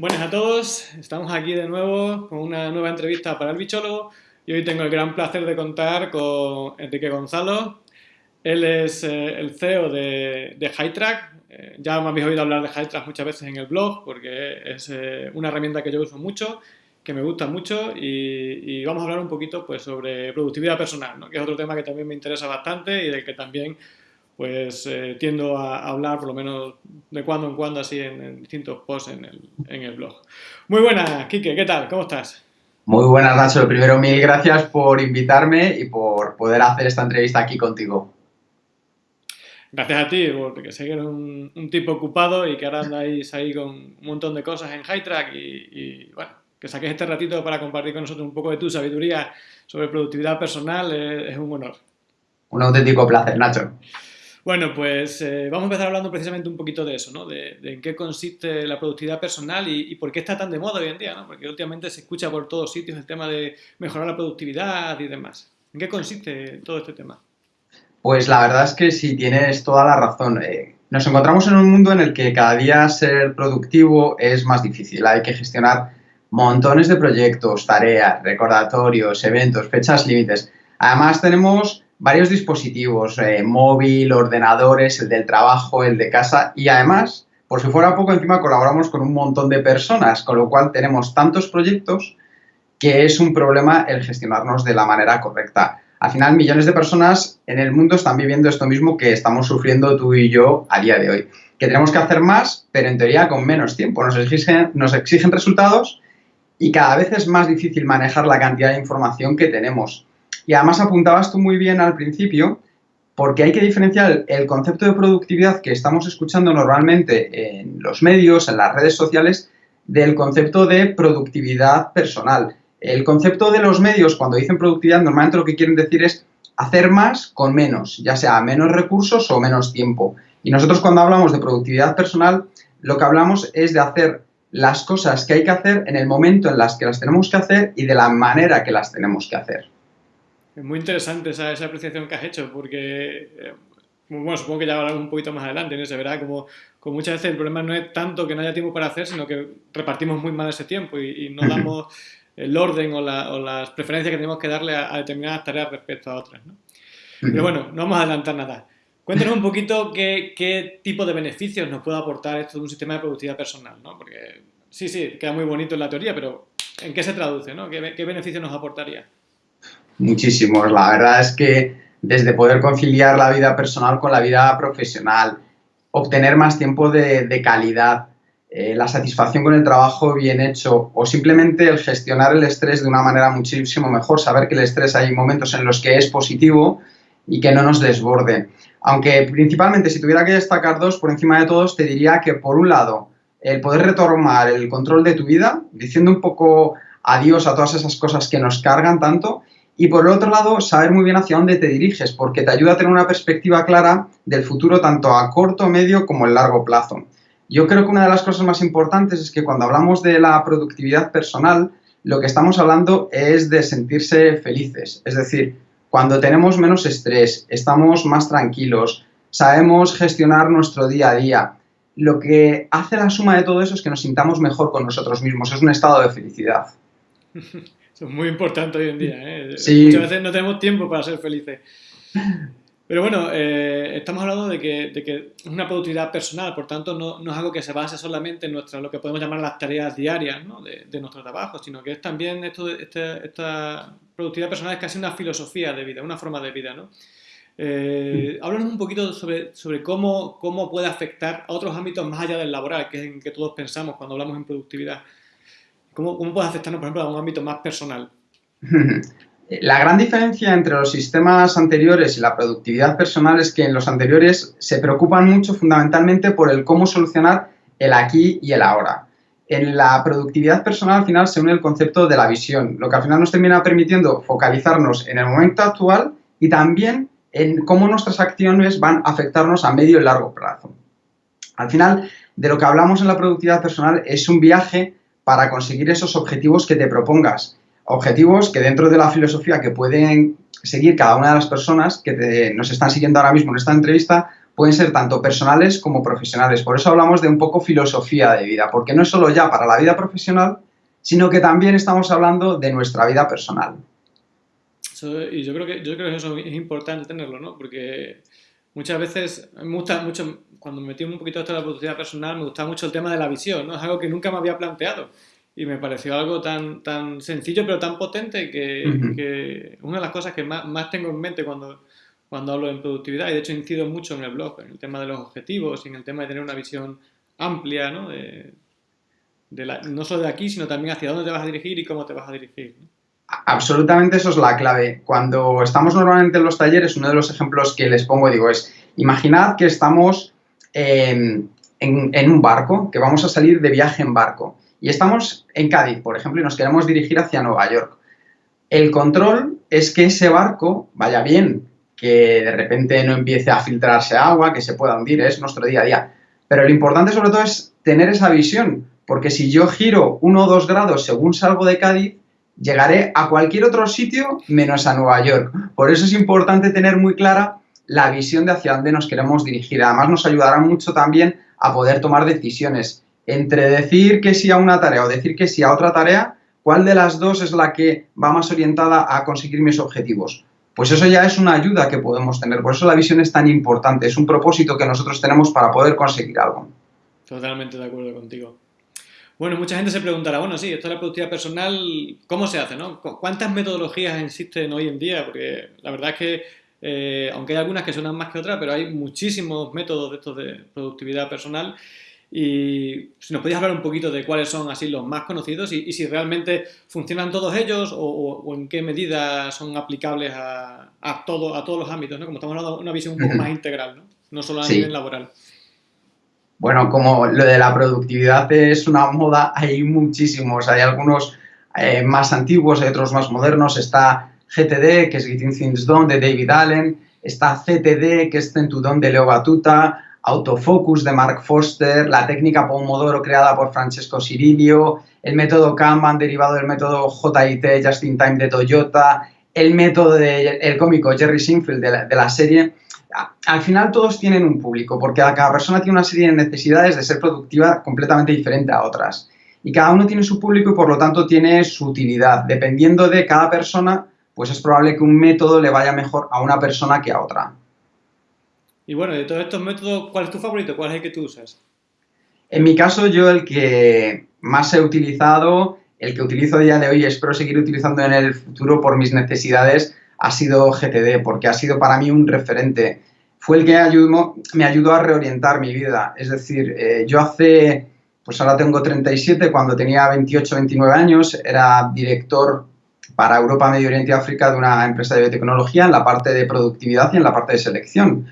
Buenas a todos, estamos aquí de nuevo con una nueva entrevista para el bichólogo y hoy tengo el gran placer de contar con Enrique Gonzalo. Él es eh, el CEO de, de HighTrack. Eh, ya me habéis oído hablar de HighTrack muchas veces en el blog porque es eh, una herramienta que yo uso mucho, que me gusta mucho y, vamos a hablar un poquito pues, sobre productividad personal, que es otro tema que también me interesa bastante y del que también pues eh, tiendo a hablar por lo menos de cuando en cuando así en, distintos posts en el, en el, blog. Muy buenas, Quique, ¿qué tal? ¿Cómo estás? Muy buenas, Nacho. Primero, mil gracias por invitarme y por poder hacer esta entrevista aquí contigo. Gracias a ti, porque sé que eres un, tipo ocupado y que ahora andáis ahí con un montón de cosas en HighTrack y, y bueno, que saques este ratito para compartir con nosotros un poco de tu sabiduría sobre productividad personal es un honor. Un auténtico placer, Nacho. Bueno, pues eh, vamos a empezar hablando precisamente un poquito de eso, ¿no? De, en qué consiste la productividad personal y, por qué está tan de moda hoy en día, ¿no? Porque últimamente se escucha por todos sitios el tema de mejorar la productividad y demás. ¿En qué consiste todo este tema? Pues la verdad es que sí, tienes toda la razón. Eh, nos encontramos en un mundo en el que cada día ser productivo es más difícil. Hay que gestionar montones de proyectos, tareas, recordatorios, eventos, fechas límites. Además tenemos varios dispositivos, eh, móvil, ordenadores, el del trabajo, el de casa y además, por si fuera poco, encima colaboramos con un montón de personas, con lo cual tenemos tantos proyectos que es un problema el gestionarnos de la manera correcta. Al final, millones de personas en el mundo están viviendo esto mismo que estamos sufriendo tú y yo a día de hoy. Que tenemos que hacer más, pero en teoría con menos tiempo. Nos exigen, nos exigen resultados y cada vez es más difícil manejar la cantidad de información que tenemos. Y además apuntabas tú muy bien al principio, porque hay que diferenciar el concepto de productividad que estamos escuchando normalmente en los medios, en las redes sociales, del concepto de productividad personal. El concepto de los medios, cuando dicen productividad, normalmente lo que quieren decir es hacer más con menos, ya sea menos recursos o menos tiempo. Y nosotros cuando hablamos de productividad personal, lo que hablamos es de hacer las cosas que hay que hacer en el momento en las que las tenemos que hacer y de la manera que las tenemos que hacer. Es muy interesante esa, esa apreciación que has hecho, porque, eh, bueno, supongo que ya hablaremos un poquito más adelante en ese, ¿verdad? Como, como, muchas veces el problema no es tanto que no haya tiempo para hacer, sino que repartimos muy mal ese tiempo y, no damos el orden o, las preferencias que tenemos que darle a, determinadas tareas respecto a otras, ¿no? Pero bueno, no vamos a adelantar nada. Cuéntanos un poquito qué, qué, tipo de beneficios nos puede aportar esto de un sistema de productividad personal, ¿no? Porque sí, sí, queda muy bonito en la teoría, pero ¿en qué se traduce, ¿no? ¿Qué, qué beneficios nos aportaría? Muchísimos. La verdad es que desde poder conciliar la vida personal con la vida profesional, obtener más tiempo de, calidad, eh, la satisfacción con el trabajo bien hecho o simplemente el gestionar el estrés de una manera muchísimo mejor, saber que el estrés hay momentos en los que es positivo y que no nos desborde. Aunque principalmente si tuviera que destacar dos por encima de todos, te diría que por un lado, el poder retomar el control de tu vida, diciendo un poco adiós a todas esas cosas que nos cargan tanto y por el otro lado, saber muy bien hacia dónde te diriges, porque te ayuda a tener una perspectiva clara del futuro tanto a corto, medio como a largo plazo. Yo creo que una de las cosas más importantes es que cuando hablamos de la productividad personal, lo que estamos hablando es de sentirse felices. Es decir, cuando tenemos menos estrés, estamos más tranquilos, sabemos gestionar nuestro día a día. Lo que hace la suma de todo eso es que nos sintamos mejor con nosotros mismos. Es un estado de felicidad. es muy importante hoy en día. ¿eh? Muchas veces no tenemos tiempo para ser felices. Pero bueno, eh, estamos hablando de que, de que, es una productividad personal, por tanto no, no, es algo que se base solamente en nuestra, lo que podemos llamar las tareas diarias ¿no? de, de, nuestro trabajo, sino que es también esto, este, esta productividad personal es casi una filosofía de vida, una forma de vida. ¿no? Eh, háblanos un poquito sobre, sobre cómo, cómo puede afectar a otros ámbitos más allá del laboral, que es en que todos pensamos cuando hablamos en productividad. ¿Cómo, cómo puede afectarnos, por ejemplo, a un ámbito más personal? La gran diferencia entre los sistemas anteriores y la productividad personal es que en los anteriores se preocupan mucho fundamentalmente por el cómo solucionar el aquí y el ahora. En la productividad personal al final se une el concepto de la visión, lo que al final nos termina permitiendo focalizarnos en el momento actual y también en cómo nuestras acciones van a afectarnos a medio y largo plazo. Al final, de lo que hablamos en la productividad personal es un viaje para conseguir esos objetivos que te propongas. Objetivos que dentro de la filosofía que pueden seguir cada una de las personas que nos están siguiendo ahora mismo en esta entrevista, pueden ser tanto personales como profesionales. Por eso hablamos de un poco filosofía de vida, porque no es solo ya para la vida profesional, sino que también estamos hablando de nuestra vida personal. y yo creo, que, yo creo que eso es importante tenerlo, ¿no? Porque muchas veces, me gusta mucho, cuando me metí un poquito esto de la productividad personal, me gusta mucho el tema de la visión, ¿no? Es algo que nunca me había planteado y me pareció algo tan, tan sencillo pero tan potente que, que una de las cosas que más, más tengo en mente cuando cuando hablo en productividad y de hecho incido mucho en el blog, en el tema de los objetivos y en el tema de tener una visión amplia, ¿no? De, no solo de aquí, sino también hacia dónde te vas a dirigir y cómo te vas a dirigir. Absolutamente eso es la clave. Cuando estamos normalmente en los talleres, uno de los ejemplos que les pongo, digo, es, imaginad que estamos en, en un barco, que vamos a salir de viaje en barco, y estamos en Cádiz, por ejemplo, y nos queremos dirigir hacia Nueva York. El control es que ese barco vaya bien, que de repente no empiece a filtrarse agua, que se pueda hundir, es nuestro día a día. Pero lo importante sobre todo es tener esa visión, porque si yo giro uno o dos grados según salgo de Cádiz, llegaré a cualquier otro sitio menos a Nueva York. Por eso es importante tener muy clara la visión de hacia dónde nos queremos dirigir. Además nos ayudará mucho también a poder tomar decisiones. Entre decir que sí a una tarea o decir que sí a otra tarea, ¿cuál de las dos es la que va más orientada a conseguir mis objetivos? pues eso ya es una ayuda que podemos tener. Por eso la visión es tan importante, es un propósito que nosotros tenemos para poder conseguir algo. Totalmente de acuerdo contigo. Bueno, mucha gente se preguntará, bueno, sí, esto de la productividad personal, ¿cómo se hace? No? ¿Cuántas metodologías existen hoy en día? Porque la verdad es que, eh, aunque hay algunas que suenan más que otras, pero hay muchísimos métodos de estos de productividad personal y si nos podías hablar un poquito de cuáles son así los más conocidos y, si realmente funcionan todos ellos o, en qué medida son aplicables a, a, todo, a todos los ámbitos, ¿no? Como estamos hablando de una visión un poco más integral, ¿no? No solo a nivel laboral. Bueno, como lo de la productividad es una moda, hay muchísimos. Hay algunos eh, más antiguos, hay otros más modernos. Está GTD, que es Getting Things Done, de David Allen. Está CTD, que es Centudón de Leo Batuta autofocus de Mark Foster, la técnica Pomodoro creada por Francesco Cirilio, el método Kanban derivado del método JIT, Just in Time de Toyota, el método del cómico Jerry Sinfield de la, serie. Al final todos tienen un público, porque cada persona tiene una serie de necesidades de ser productiva completamente diferente a otras. Y cada uno tiene su público y por lo tanto tiene su utilidad. Dependiendo de cada persona, pues es probable que un método le vaya mejor a una persona que a otra. Y bueno, de todos estos métodos, ¿cuál es tu favorito? ¿Cuál es el que tú usas? En mi caso, yo el que más he utilizado, el que utilizo a día de hoy y espero seguir utilizando en el futuro por mis necesidades, ha sido GTD, porque ha sido para mí un referente. Fue el que ayudó, me ayudó a reorientar mi vida. Es decir, eh, yo hace, pues ahora tengo 37, cuando tenía 28, 29 años, era director para Europa, Medio Oriente y África de una empresa de biotecnología en la parte de productividad y en la parte de selección.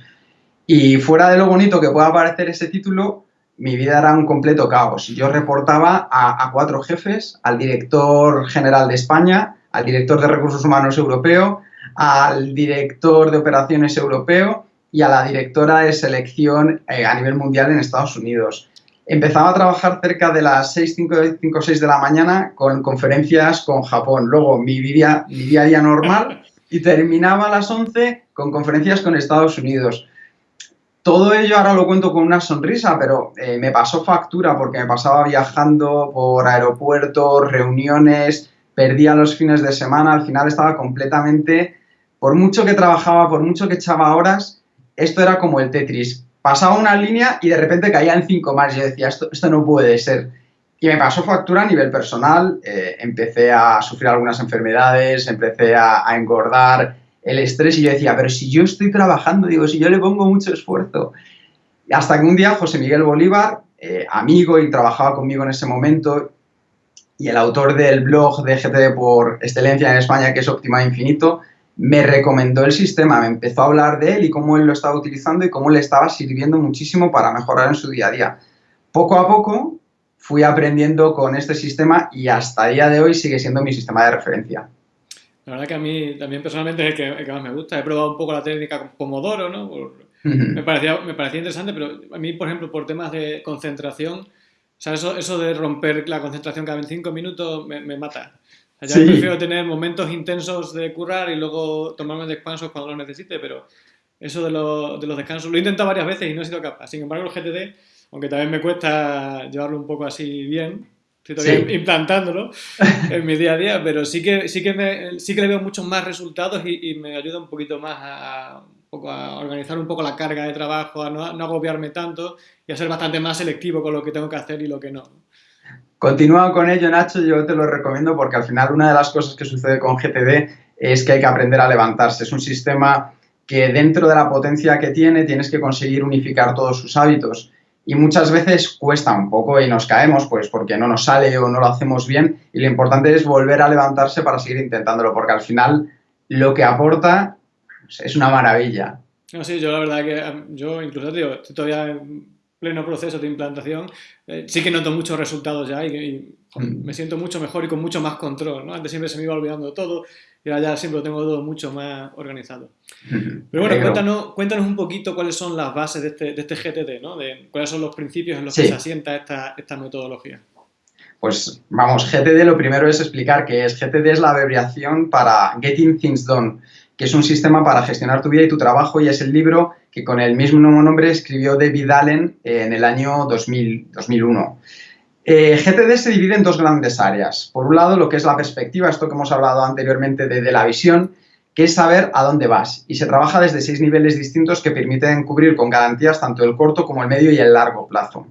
Y fuera de lo bonito que pueda parecer ese título, mi vida era un completo caos. Yo reportaba a, cuatro jefes, al director general de España, al director de recursos humanos europeo, al director de operaciones europeo y a la directora de selección eh, a nivel mundial en Estados Unidos. Empezaba a trabajar cerca de las 6, 5, 5, 6 de la mañana con conferencias con Japón. Luego mi, vida, mi día a día normal y terminaba a las 11 con conferencias con Estados Unidos. Todo ello ahora lo cuento con una sonrisa, pero eh, me pasó factura porque me pasaba viajando por aeropuertos, reuniones, perdía los fines de semana, al final estaba completamente, por mucho que trabajaba, por mucho que echaba horas, esto era como el Tetris. Pasaba una línea y de repente caía en cinco más. Yo decía, esto, no puede ser. Y me pasó factura a nivel personal, eh, empecé a sufrir algunas enfermedades, empecé a engordar, el estrés y yo decía, pero si yo estoy trabajando, digo, si yo le pongo mucho esfuerzo. Hasta que un día José Miguel Bolívar, eh, amigo y trabajaba conmigo en ese momento, y el autor del blog de GTD por excelencia en España, que es Óptima Infinito, me recomendó el sistema, me empezó a hablar de él y cómo él lo estaba utilizando y cómo le estaba sirviendo muchísimo para mejorar en su día a día. Poco a poco fui aprendiendo con este sistema y hasta el día de hoy sigue siendo mi sistema de referencia. La verdad que a mí también personalmente es el que, más me gusta. He probado un poco la técnica con Pomodoro, ¿no? me, parecía, me parecía interesante, pero a mí, por ejemplo, por temas de concentración, o sea, eso, eso de romper la concentración cada 25 minutos me, me mata. O prefiero tener momentos intensos de currar y luego tomarme descansos cuando lo necesite, pero eso de, los, de los descansos. Lo he intentado varias veces y no he sido capaz. Sin embargo, el GTD, aunque también me cuesta llevarlo un poco así bien, estoy todavía implantándolo en mi día a día, pero sí que, sí que, me, sí que le veo muchos más resultados y, me ayuda un poquito más a, a, organizar un poco la carga de trabajo, a no, no, agobiarme tanto y a ser bastante más selectivo con lo que tengo que hacer y lo que no. Continúa con ello, Nacho, yo te lo recomiendo porque al final una de las cosas que sucede con GTD es que hay que aprender a levantarse. Es un sistema que dentro de la potencia que tiene tienes que conseguir unificar todos sus hábitos y muchas veces cuesta un poco y nos caemos pues porque no nos sale o no lo hacemos bien y lo importante es volver a levantarse para seguir intentándolo porque al final lo que aporta es una maravilla. No, sí, yo la verdad que yo incluso digo, todavía pleno proceso de implantación, eh, sí que noto muchos resultados ya y, mm. me siento mucho mejor y con mucho más control, ¿no? Antes siempre se me iba olvidando todo y ahora ya siempre lo tengo todo mucho más organizado. Pero bueno, cuéntanos, cuéntanos un poquito cuáles son las bases de este, de este GTD, ¿no? De cuáles son los principios en los que se asienta esta, esta metodología. Pues vamos, GTD lo primero es explicar que es GTD es la abreviación para Getting Things Done, que es un sistema para gestionar tu vida y tu trabajo y es el libro que con el mismo nombre escribió David Allen en el año 2000, 2001. Eh, GTD se divide en dos grandes áreas. Por un lado, lo que es la perspectiva, esto que hemos hablado anteriormente de, de la visión, que es saber a dónde vas. Y se trabaja desde seis niveles distintos que permiten cubrir con garantías tanto el corto como el medio y el largo plazo.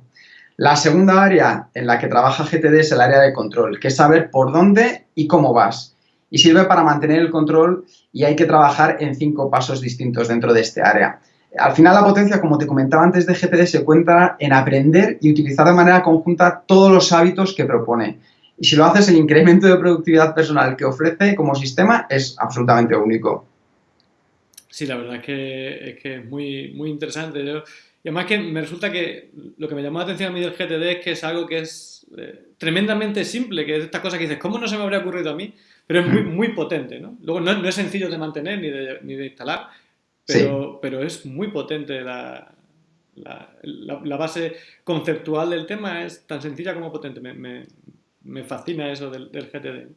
La segunda área en la que trabaja GTD es el área de control, que es saber por dónde y cómo vas. Y sirve para mantener el control y hay que trabajar en cinco pasos distintos dentro de este área. Al final la potencia, como te comentaba antes de GTD, se encuentra en aprender y utilizar de manera conjunta todos los hábitos que propone. Y si lo haces, el incremento de productividad personal que ofrece como sistema es absolutamente único. Sí, la verdad es que es, que muy, muy interesante. y además que me resulta que lo que me llamó la atención a mí del GTD es que es algo que es eh, tremendamente simple, que es esta cosa que dices, ¿cómo no se me habría ocurrido a mí? Pero es muy, mm. muy potente, ¿no? Luego no, no es sencillo de mantener ni de, ni de instalar, pero, pero es muy potente la, la, la, base conceptual del tema, es tan sencilla como potente. Me, me, me fascina eso del, del, GTD.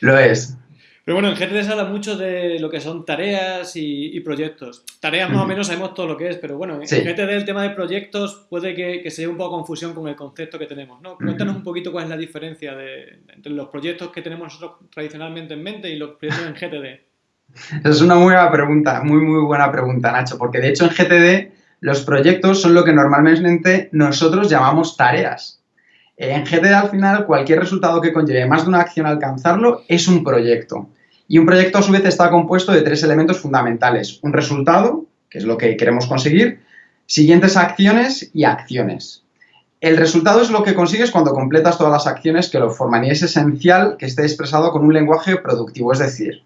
Lo es. Pero bueno, en GTD se habla mucho de lo que son tareas y, y proyectos. Tareas más o menos sabemos todo lo que es, pero bueno, en GTD el tema de proyectos puede que, que sea un poco confusión con el concepto que tenemos. ¿no? Cuéntanos un poquito cuál es la diferencia de, entre los proyectos que tenemos nosotros tradicionalmente en mente y los proyectos en GTD. Es una muy buena pregunta, muy, muy buena pregunta, Nacho, porque de hecho en GTD los proyectos son lo que normalmente nosotros llamamos tareas. En GTD al final cualquier resultado que conlleve más de una acción alcanzarlo es un proyecto. Y un proyecto a su vez está compuesto de tres elementos fundamentales. Un resultado, que es lo que queremos conseguir, siguientes acciones y acciones. El resultado es lo que consigues cuando completas todas las acciones que lo forman y es esencial que esté expresado con un lenguaje productivo, es decir,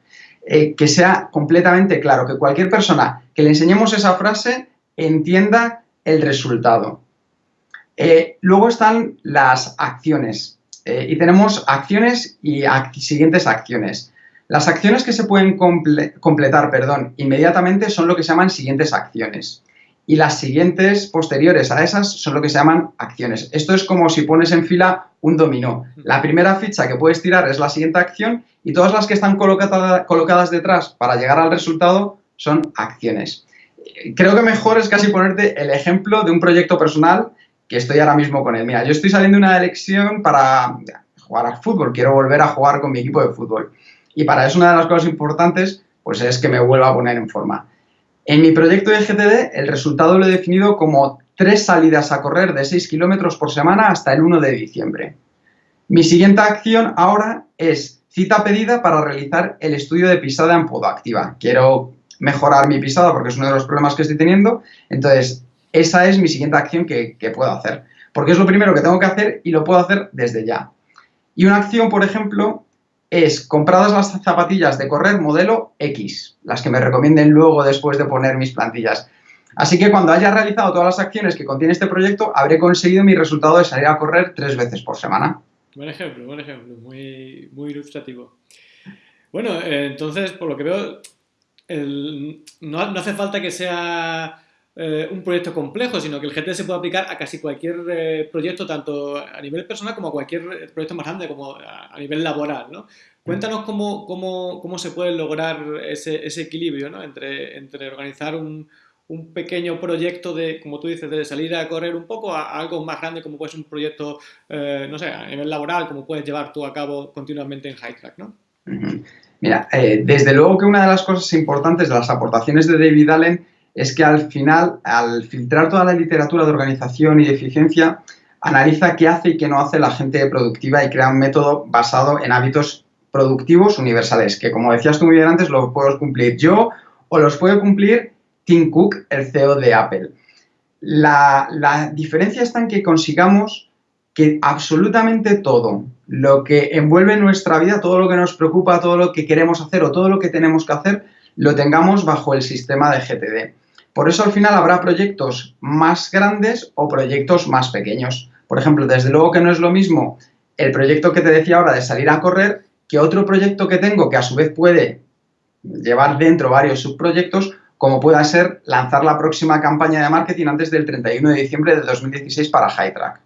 eh, que sea completamente claro, que cualquier persona que le enseñemos esa frase entienda el resultado. Eh, luego están las acciones eh, y tenemos acciones y siguientes acciones. Las acciones que se pueden completar perdón, inmediatamente son lo que se llaman siguientes acciones y las siguientes posteriores a esas son lo que se llaman acciones. Esto es como si pones en fila un dominó. La primera ficha que puedes tirar es la siguiente acción y todas las que están colocadas detrás para llegar al resultado son acciones. Creo que mejor es casi ponerte el ejemplo de un proyecto personal que estoy ahora mismo con él. Mira, yo estoy saliendo de una elección para jugar al fútbol, quiero volver a jugar con mi equipo de fútbol. Y para eso una de las cosas importantes pues es que me vuelva a poner en forma. En mi proyecto de GTD, el resultado lo he definido como tres salidas a correr de 6 kilómetros por semana hasta el 1 de diciembre. Mi siguiente acción ahora es cita pedida para realizar el estudio de pisada en podoactiva. Quiero mejorar mi pisada porque es uno de los problemas que estoy teniendo. Entonces, esa es mi siguiente acción que, que puedo hacer. Porque es lo primero que tengo que hacer y lo puedo hacer desde ya. Y una acción, por ejemplo, es compradas las zapatillas de correr modelo X, las que me recomienden luego después de poner mis plantillas. Así que cuando haya realizado todas las acciones que contiene este proyecto, habré conseguido mi resultado de salir a correr tres veces por semana. Buen ejemplo, buen ejemplo, muy, muy ilustrativo. Bueno, eh, entonces, por lo que veo, no, hace falta que sea eh, un proyecto complejo, sino que el GT se puede aplicar a casi cualquier eh, proyecto, tanto a nivel personal como a cualquier proyecto más grande, como a, nivel laboral, ¿no? Cuéntanos cómo, cómo, cómo, se puede lograr ese, ese equilibrio ¿no? entre, entre organizar un, un pequeño proyecto de, como tú dices, de salir a correr un poco a, algo más grande como puede ser un proyecto, eh, no sé, a nivel laboral, como puedes llevar tú a cabo continuamente en High Track, ¿no? Mira, eh, desde luego que una de las cosas importantes de las aportaciones de David Allen es que al final, al filtrar toda la literatura de organización y de eficiencia, analiza qué hace y qué no hace la gente productiva y crea un método basado en hábitos productivos universales, que como decías tú muy bien antes, los puedo cumplir yo o los puede cumplir Tim Cook, el CEO de Apple. La, la diferencia está en que consigamos que absolutamente todo lo que envuelve nuestra vida, todo lo que nos preocupa, todo lo que queremos hacer o todo lo que tenemos que hacer, lo tengamos bajo el sistema de GTD. Por eso al final habrá proyectos más grandes o proyectos más pequeños. Por ejemplo, desde luego que no es lo mismo el proyecto que te decía ahora de salir a correr que otro proyecto que tengo que a su vez puede llevar dentro varios subproyectos como pueda ser lanzar la próxima campaña de marketing antes del 31 de diciembre de 2016 para HighTrack.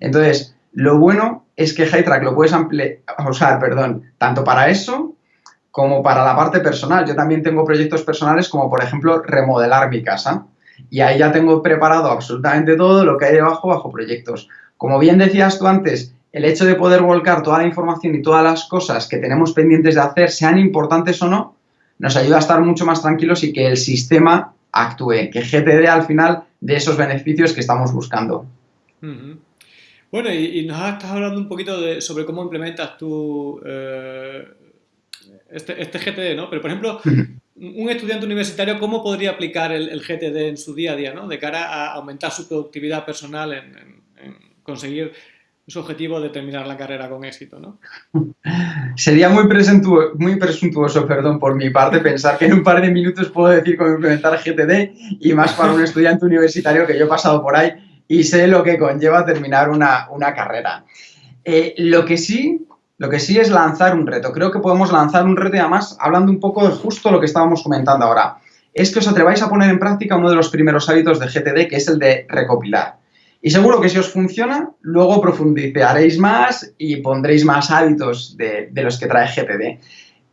Entonces, lo bueno es que HighTrack lo puedes usar perdón, tanto para eso como para la parte personal. Yo también tengo proyectos personales como, por ejemplo, remodelar mi casa. Y ahí ya tengo preparado absolutamente todo lo que hay debajo bajo proyectos. Como bien decías tú antes, el hecho de poder volcar toda la información y todas las cosas que tenemos pendientes de hacer, sean importantes o no, nos ayuda a estar mucho más tranquilos y que el sistema actúe, que GTD al final de esos beneficios que estamos buscando. Bueno, y, nos estás hablando un poquito de, sobre cómo implementas tú eh, este, este, GTD, ¿no? Pero, por ejemplo, un estudiante universitario, ¿cómo podría aplicar el, GTD en su día a día, ¿no? De cara a aumentar su productividad personal en, conseguir su objetivo de terminar la carrera con éxito, ¿no? Sería muy, presuntuoso, muy presuntuoso, perdón, por mi parte, pensar que en un par de minutos puedo decir cómo implementar GTD y más para un estudiante universitario que yo he pasado por ahí y sé lo que conlleva terminar una, carrera. Eh, lo que sí lo que sí es lanzar un reto. Creo que podemos lanzar un reto y además hablando un poco de justo lo que estábamos comentando ahora. Es que os atreváis a poner en práctica uno de los primeros hábitos de GTD, que es el de recopilar. Y seguro que si os funciona, luego profundizaréis más y pondréis más hábitos de, de los que trae GTD.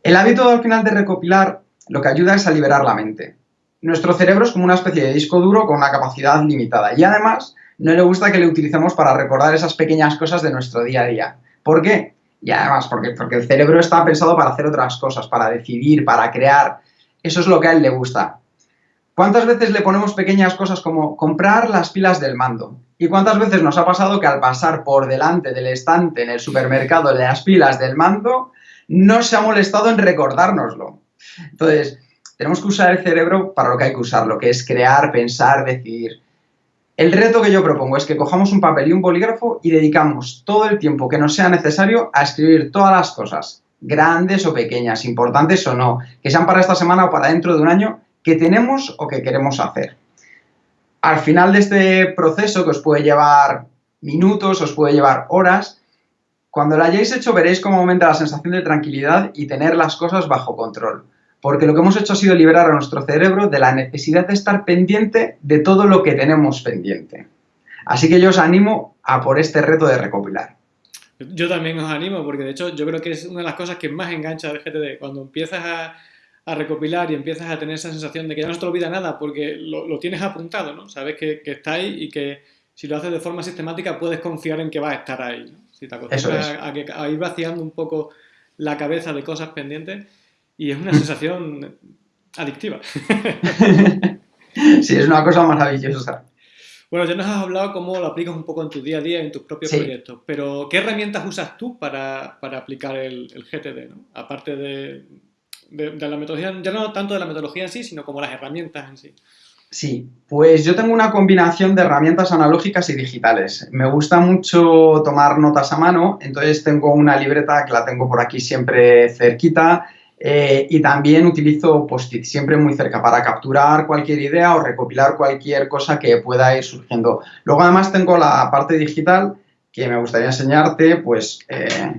El hábito al final de recopilar lo que ayuda es a liberar la mente. Nuestro cerebro es como una especie de disco duro con una capacidad limitada y además no le gusta que le utilicemos para recordar esas pequeñas cosas de nuestro día a día. ¿Por qué? Y además, porque, porque el cerebro está pensado para hacer otras cosas, para decidir, para crear. Eso es lo que a él le gusta. ¿Cuántas veces le ponemos pequeñas cosas como comprar las pilas del mando? ¿Y cuántas veces nos ha pasado que al pasar por delante del estante en el supermercado las pilas del mando, no se ha molestado en recordárnoslo? Entonces, tenemos que usar el cerebro para lo que hay que usarlo, que es crear, pensar, decidir. El reto que yo propongo es que cojamos un papel y un bolígrafo y dedicamos todo el tiempo que nos sea necesario a escribir todas las cosas, grandes o pequeñas, importantes o no, que sean para esta semana o para dentro de un año, que tenemos o que queremos hacer. Al final de este proceso, que os puede llevar minutos, os puede llevar horas, cuando lo hayáis hecho veréis cómo aumenta la sensación de tranquilidad y tener las cosas bajo control porque lo que hemos hecho ha sido liberar a nuestro cerebro de la necesidad de estar pendiente de todo lo que tenemos pendiente. Así que yo os animo a por este reto de recopilar. Yo también os animo, porque de hecho yo creo que es una de las cosas que más engancha del GTD, cuando empiezas a, recopilar y empiezas a tener esa sensación de que ya no se te olvida nada porque lo, tienes apuntado, ¿no? Sabes que, está ahí y que si lo haces de forma sistemática puedes confiar en que va a estar ahí. Si te acostumbras a, a, ir vaciando un poco la cabeza de cosas pendientes, y es una sensación adictiva. sí, es una cosa maravillosa. Bueno, ya nos has hablado cómo lo aplicas un poco en tu día a día, en tus propios proyectos, pero ¿qué herramientas usas tú para, aplicar el, GTD? ¿no? Aparte de, de, la metodología, ya no tanto de la metodología en sí, sino como las herramientas en sí. Sí, pues yo tengo una combinación de herramientas analógicas y digitales. Me gusta mucho tomar notas a mano, entonces tengo una libreta que la tengo por aquí siempre cerquita, eh, y también utilizo post-it siempre muy cerca para capturar cualquier idea o recopilar cualquier cosa que pueda ir surgiendo. Luego además tengo la parte digital que me gustaría enseñarte, pues eh,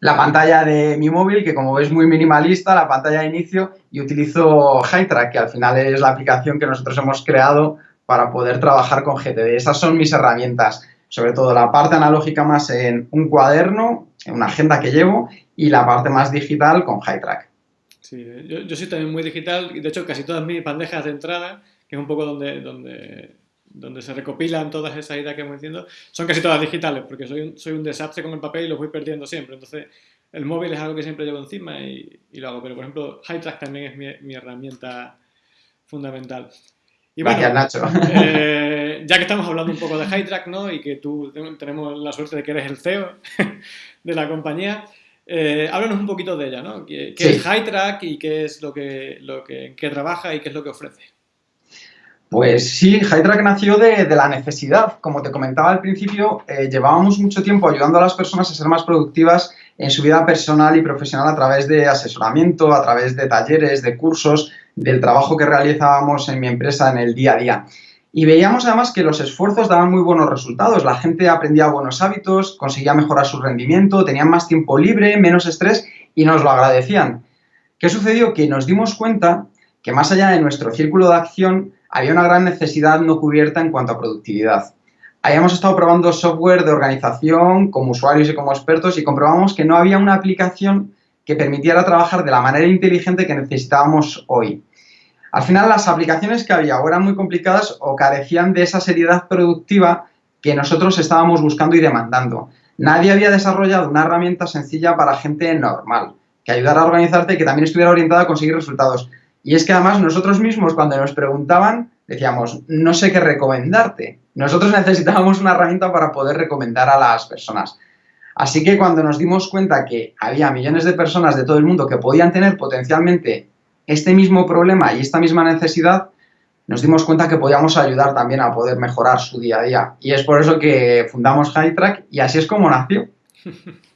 la pantalla de mi móvil, que como ves muy minimalista, la pantalla de inicio, y utilizo HighTrack, que al final es la aplicación que nosotros hemos creado para poder trabajar con GTD. Esas son mis herramientas, sobre todo la parte analógica más en un cuaderno, una agenda que llevo, y la parte más digital con HighTrack. Sí, yo, yo soy también muy digital y de hecho casi todas mis bandejas de entrada, que es un poco donde, donde, donde se recopilan todas esas ideas que hemos diciendo, son casi todas digitales, porque soy un, soy un desastre con el papel y los voy perdiendo siempre. Entonces, el móvil es algo que siempre llevo encima y, y lo hago. Pero, por ejemplo, HighTrack también es mi, mi herramienta fundamental. Y bueno, Gracias, Nacho. Eh, ya que estamos hablando un poco de HighTrack, ¿no? Y que tú tenemos la suerte de que eres el CEO de la compañía, eh, háblanos un poquito de ella, ¿no? ¿Qué, qué sí. es HighTrack y qué es lo que, lo que, qué trabaja y qué es lo que ofrece? Pues sí, HighTrack nació de, de, la necesidad. Como te comentaba al principio, eh, llevábamos mucho tiempo ayudando a las personas a ser más productivas en su vida personal y profesional a través de asesoramiento, a través de talleres, de cursos, del trabajo que realizábamos en mi empresa en el día a día. Y veíamos además que los esfuerzos daban muy buenos resultados. La gente aprendía buenos hábitos, conseguía mejorar su rendimiento, tenían más tiempo libre, menos estrés y nos lo agradecían. ¿Qué sucedió? Que nos dimos cuenta que más allá de nuestro círculo de acción había una gran necesidad no cubierta en cuanto a productividad. Habíamos estado probando software de organización como usuarios y como expertos y comprobamos que no había una aplicación que permitiera trabajar de la manera inteligente que necesitábamos hoy. Al final, las aplicaciones que había o eran muy complicadas o carecían de esa seriedad productiva que nosotros estábamos buscando y demandando. Nadie había desarrollado una herramienta sencilla para gente normal, que ayudara a organizarte y que también estuviera orientada a conseguir resultados. Y es que además nosotros mismos cuando nos preguntaban decíamos, no sé qué recomendarte. Nosotros necesitábamos una herramienta para poder recomendar a las personas. Así que cuando nos dimos cuenta que había millones de personas de todo el mundo que podían tener potencialmente este mismo problema y esta misma necesidad, nos dimos cuenta que podíamos ayudar también a poder mejorar su día a día. Y es por eso que fundamos HighTrack y así es como nació.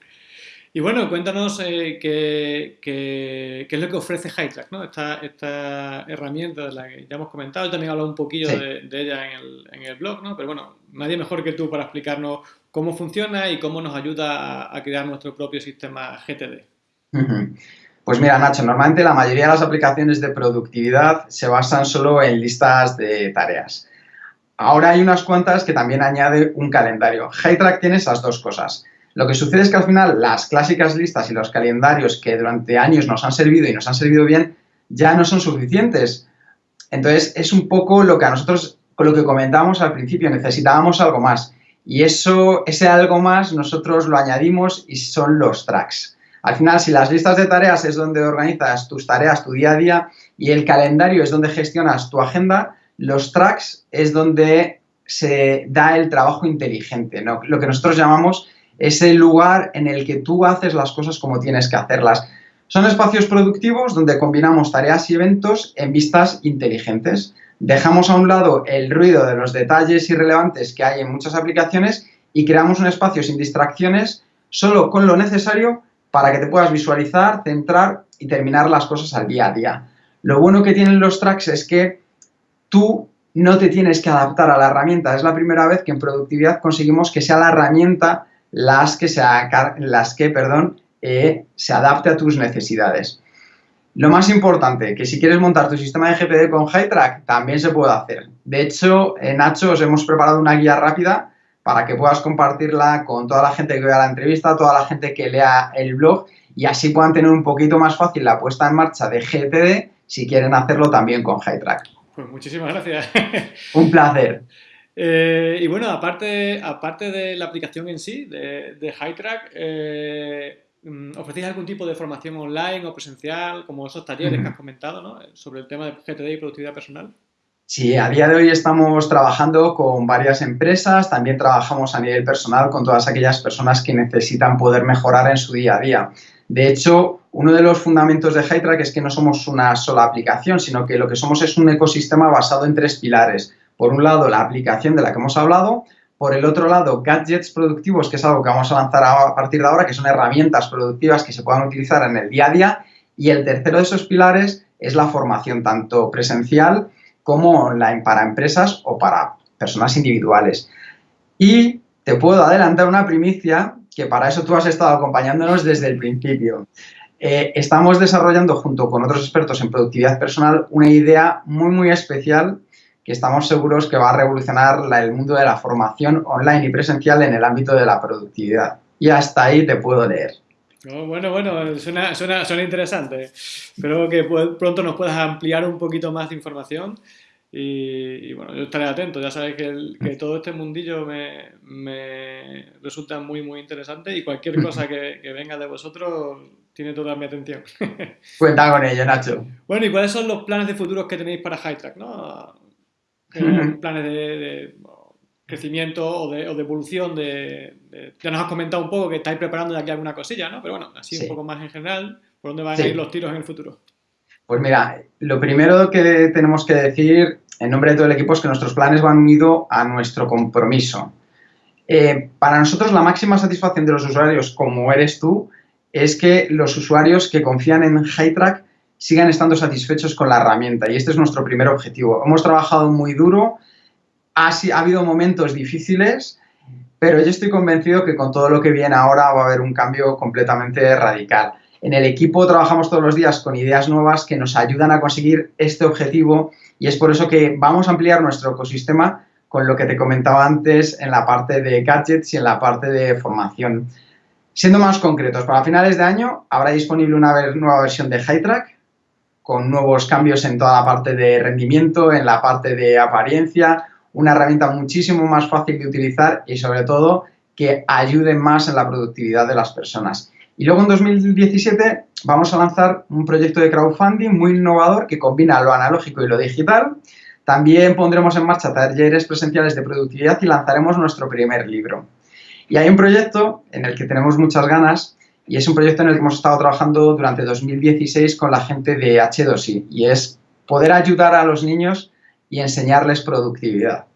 Y bueno, cuéntanos eh, qué, qué, qué, es lo que ofrece HighTrack, ¿no? Esta, esta, herramienta de la que ya hemos comentado, también he hablado un poquillo sí. de, de, ella en el, en el, blog, ¿no? Pero bueno, nadie mejor que tú para explicarnos cómo funciona y cómo nos ayuda a, a crear nuestro propio sistema GTD. Uh -huh. Pues mira, Nacho, normalmente la mayoría de las aplicaciones de productividad se basan solo en listas de tareas. Ahora hay unas cuantas que también añade un calendario. HighTrack tiene esas dos cosas. Lo que sucede es que al final las clásicas listas y los calendarios que durante años nos han servido y nos han servido bien ya no son suficientes. Entonces es un poco lo que a nosotros, lo que comentamos al principio, necesitábamos algo más. Y eso, ese algo más nosotros lo añadimos y son los tracks. Al final, si las listas de tareas es donde organizas tus tareas, tu día a día, y el calendario es donde gestionas tu agenda, los tracks es donde se da el trabajo inteligente, ¿no? lo que nosotros llamamos es el lugar en el que tú haces las cosas como tienes que hacerlas. Son espacios productivos donde combinamos tareas y eventos en vistas inteligentes. Dejamos a un lado el ruido de los detalles irrelevantes que hay en muchas aplicaciones y creamos un espacio sin distracciones, solo con lo necesario para que te puedas visualizar, centrar y terminar las cosas al día a día. Lo bueno que tienen los tracks es que tú no te tienes que adaptar a la herramienta. Es la primera vez que en productividad conseguimos que sea la herramienta las que se, las que, eh, se adapte a tus necesidades. Lo más importante, que si quieres montar tu sistema de GPD con HighTrack, también se puede hacer. De hecho, en Nacho os hemos preparado una guía rápida para que puedas compartirla con toda la gente que vea la entrevista, toda la gente que lea el blog y así puedan tener un poquito más fácil la puesta en marcha de GPD si quieren hacerlo también con HighTrack. Pues muchísimas gracias. un placer. Eh, y bueno, aparte, aparte de la aplicación en sí, de, de HighTrack, eh, mm, ¿ofrecéis algún tipo de formación online o presencial, como esos talleres uh -huh. que has comentado, ¿no? sobre el tema de GTD y productividad personal? Sí, a día de hoy estamos trabajando con varias empresas, también trabajamos a nivel personal con todas aquellas personas que necesitan poder mejorar en su día a día. De hecho, uno de los fundamentos de HighTrack es que no somos una sola aplicación, sino que lo que somos es un ecosistema basado en tres pilares. Por un lado, la aplicación de la que hemos hablado, por el otro lado, gadgets productivos, que es algo que vamos a lanzar a partir de ahora, que son herramientas productivas que se puedan utilizar en el día a día, y el tercero de esos pilares es la formación, tanto presencial como online, para empresas o para personas individuales. Y te puedo adelantar una primicia, que para eso tú has estado acompañándonos desde el principio. Eh, estamos desarrollando, junto con otros expertos en productividad personal, una idea muy, muy especial que estamos seguros que va a revolucionar el mundo de la formación online y presencial en el ámbito de la productividad. Y hasta ahí te puedo leer. Bueno, bueno, suena, suena, suena interesante. Espero que pronto nos puedas ampliar un poquito más de información. Y, bueno, yo estaré atento. Ya sabes que, todo este mundillo me, resulta muy, muy interesante y cualquier cosa que, venga de vosotros tiene toda mi atención. Cuenta con ello, Nacho. Bueno, ¿y cuáles son los planes de futuros que tenéis para Hightrack? ¿no? Planes de, crecimiento o de, evolución. De, ya nos has comentado un poco que estáis preparando de aquí alguna cosilla, ¿no? Pero bueno, así un poco más en general, ¿por dónde van a ir los tiros en el futuro? Pues mira, lo primero que tenemos que decir en nombre de todo el equipo es que nuestros planes van unidos a nuestro compromiso. Eh, para nosotros la máxima satisfacción de los usuarios, como eres tú, es que los usuarios que confían en HighTrack sigan estando satisfechos con la herramienta y este es nuestro primer objetivo. Hemos trabajado muy duro, ha, ha habido momentos difíciles, pero yo estoy convencido que con todo lo que viene ahora va a haber un cambio completamente radical. En el equipo trabajamos todos los días con ideas nuevas que nos ayudan a conseguir este objetivo y es por eso que vamos a ampliar nuestro ecosistema con lo que te comentaba antes en la parte de gadgets y en la parte de formación. Siendo más concretos, para finales de año habrá disponible una nueva versión de HighTrack con nuevos cambios en toda la parte de rendimiento, en la parte de apariencia, una herramienta muchísimo más fácil de utilizar y sobre todo que ayude más en la productividad de las personas. Y luego en 2017 vamos a lanzar un proyecto de crowdfunding muy innovador que combina lo analógico y lo digital. También pondremos en marcha talleres presenciales de productividad y lanzaremos nuestro primer libro. Y hay un proyecto en el que tenemos muchas ganas y es un proyecto en el que hemos estado trabajando durante 2016 con la gente de H2I y es poder ayudar a los niños y enseñarles productividad.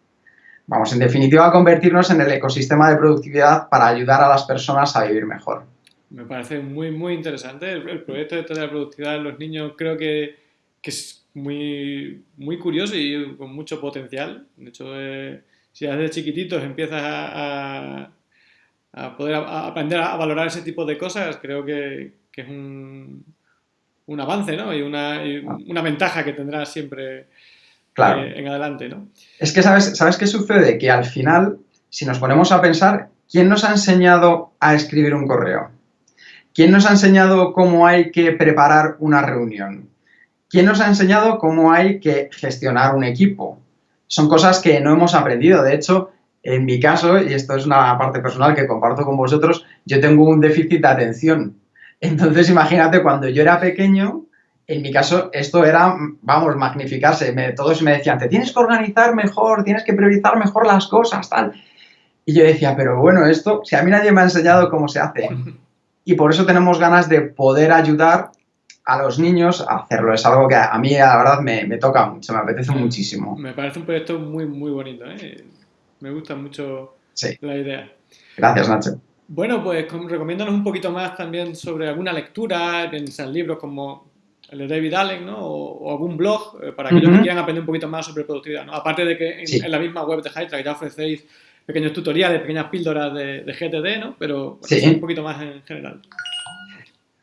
Vamos, en definitiva, a convertirnos en el ecosistema de productividad para ayudar a las personas a vivir mejor. Me parece muy, muy interesante. El, proyecto de la productividad de los niños creo que, que, es muy, muy curioso y con mucho potencial. De hecho, eh, si desde chiquititos empiezas a, a, poder aprender a valorar ese tipo de cosas, creo que, que es un, un, avance ¿no? y, una, una ventaja que tendrás siempre claro. Eh, en adelante. ¿no? Es que, ¿sabes, ¿sabes qué sucede? Que al final, si nos ponemos a pensar, ¿quién nos ha enseñado a escribir un correo? ¿Quién nos ha enseñado cómo hay que preparar una reunión? ¿Quién nos ha enseñado cómo hay que gestionar un equipo? Son cosas que no hemos aprendido. De hecho, en mi caso, y esto es una parte personal que comparto con vosotros, yo tengo un déficit de atención. Entonces, imagínate, cuando yo era pequeño, en mi caso, esto era, vamos, magnificarse. todos me decían, te tienes que organizar mejor, tienes que priorizar mejor las cosas, tal. Y yo decía, pero bueno, esto, si a mí nadie me ha enseñado cómo se hace. y por eso tenemos ganas de poder ayudar a los niños a hacerlo. Es algo que a mí, la verdad, me, toca mucho, me apetece muchísimo. Me parece un proyecto muy, muy bonito. ¿eh? Me gusta mucho la idea. Gracias, Nacho. Bueno, pues recomiéndanos un poquito más también sobre alguna lectura, sean libros como el de David Allen, ¿no? O, algún blog, eh, para aquellos que quieran aprender un poquito más sobre productividad, ¿no? Aparte de que en, la misma web de Hydra ya ofrecéis pequeños tutoriales, pequeñas píldoras de, GTD, ¿no? Pero un poquito más en general.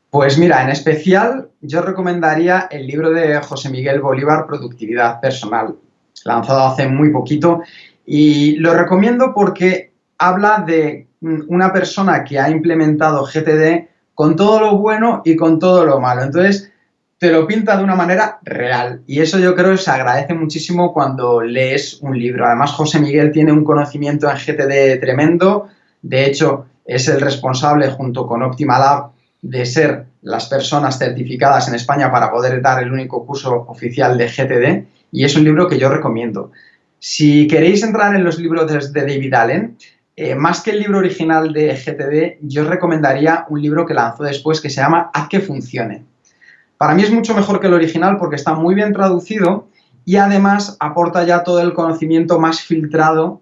Pues mira, en especial yo recomendaría el libro de José Miguel Bolívar, Productividad Personal, lanzado hace muy poquito. Y lo recomiendo porque habla de una persona que ha implementado GTD con todo lo bueno y con todo lo malo. Entonces, te lo pinta de una manera real. Y eso yo creo que se agradece muchísimo cuando lees un libro. Además, José Miguel tiene un conocimiento en GTD tremendo. De hecho, es el responsable junto con Optimalab de ser las personas certificadas en España para poder dar el único curso oficial de GTD. Y es un libro que yo recomiendo. Si queréis entrar en los libros de David Allen, eh, más que el libro original de GTD, yo recomendaría un libro que lanzó después que se llama Haz que funcione para mí es mucho mejor que el original porque está muy bien traducido y además aporta ya todo el conocimiento más filtrado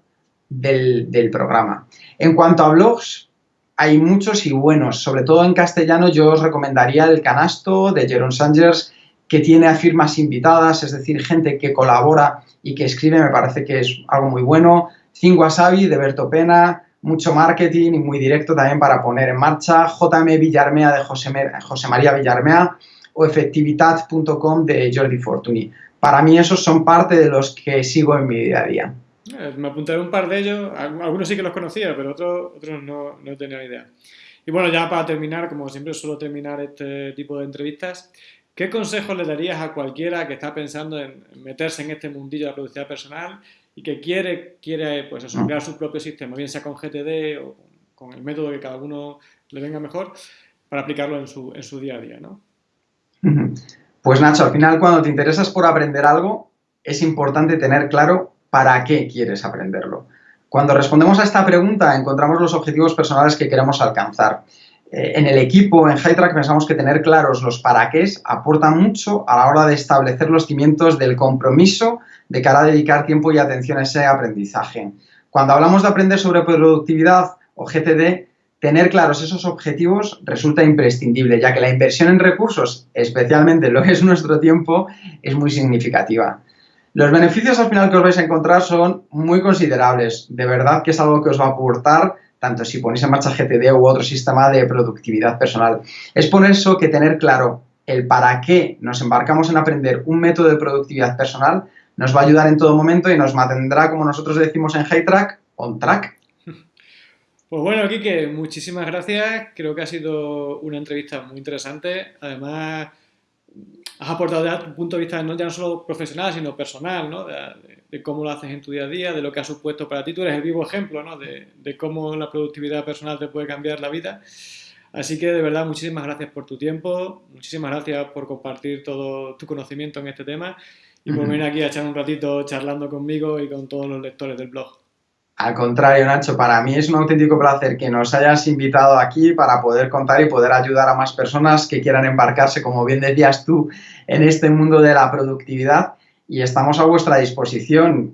del, programa. En cuanto a blogs, hay muchos y buenos, sobre todo en castellano yo os recomendaría el canasto de Jeron Sangers, que tiene a firmas invitadas, es decir, gente que colabora y que escribe, me parece que es algo muy bueno. Cinco Wasabi de Berto Pena, mucho marketing y muy directo también para poner en marcha. JM Villarmea de José, José María Villarmea, o efectividad.com de Jordi Fortuny. Para mí esos son parte de los que sigo en mi día a día. Eh, me apuntaré un par de ellos, algunos sí que los conocía, pero otros, otros no, no tenía idea. Y bueno, ya para terminar, como siempre suelo terminar este tipo de entrevistas, ¿qué consejos le darías a cualquiera que está pensando en meterse en este mundillo de la productividad personal y que quiere, quiere pues eso, crear su propio sistema, bien sea con GTD o con el método que cada uno le venga mejor, para aplicarlo en su, en su día a día, ¿no? Pues Nacho, al final cuando te interesas por aprender algo, es importante tener claro para qué quieres aprenderlo. Cuando respondemos a esta pregunta, encontramos los objetivos personales que queremos alcanzar. Eh, en el equipo, en HighTrack, pensamos que tener claros los para qué aporta mucho a la hora de establecer los cimientos del compromiso de cara a dedicar tiempo y atención a ese aprendizaje. Cuando hablamos de aprender sobre productividad o GTD, tener claros esos objetivos resulta imprescindible, ya que la inversión en recursos, especialmente lo que es nuestro tiempo, es muy significativa. Los beneficios al final que os vais a encontrar son muy considerables. De verdad que es algo que os va a aportar tanto si ponéis en marcha GTD u otro sistema de productividad personal. Es por eso que tener claro el para qué nos embarcamos en aprender un método de productividad personal nos va a ayudar en todo momento y nos mantendrá, como nosotros decimos en Track, on track. Pues bueno, Kike, muchísimas gracias. Creo que ha sido una entrevista muy interesante. Además, has aportado ya tu punto de vista no ya no solo profesional, sino personal, ¿no? De, cómo lo haces en tu día a día, de lo que ha supuesto para ti. Tú eres el vivo ejemplo, ¿no? De, de, cómo la productividad personal te puede cambiar la vida. Así que de verdad, muchísimas gracias por tu tiempo, muchísimas gracias por compartir todo tu conocimiento en este tema y por venir aquí a echar un ratito charlando conmigo y con todos los lectores del blog. Al contrario, Nacho, para mí es un auténtico placer que nos hayas invitado aquí para poder contar y poder ayudar a más personas que quieran embarcarse, como bien decías tú, en este mundo de la productividad y estamos a vuestra disposición.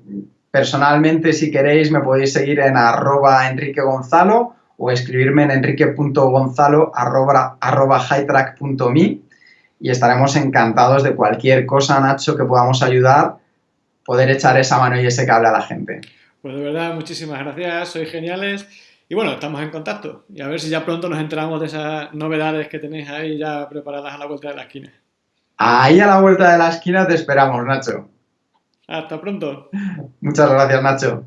Personalmente, si queréis, me podéis seguir en arroba Enrique Gonzalo o escribirme en enrique.gonzalo y estaremos encantados de cualquier cosa, Nacho, que podamos ayudar, poder echar esa mano y ese cable a la gente. Pues de verdad, muchísimas gracias, sois geniales. Y bueno, estamos en contacto. Y a ver si ya pronto nos enteramos de esas novedades que tenéis ahí ya preparadas a la vuelta de la esquina. Ahí a la vuelta de la esquina te esperamos, Nacho. Hasta pronto. Muchas gracias, Nacho.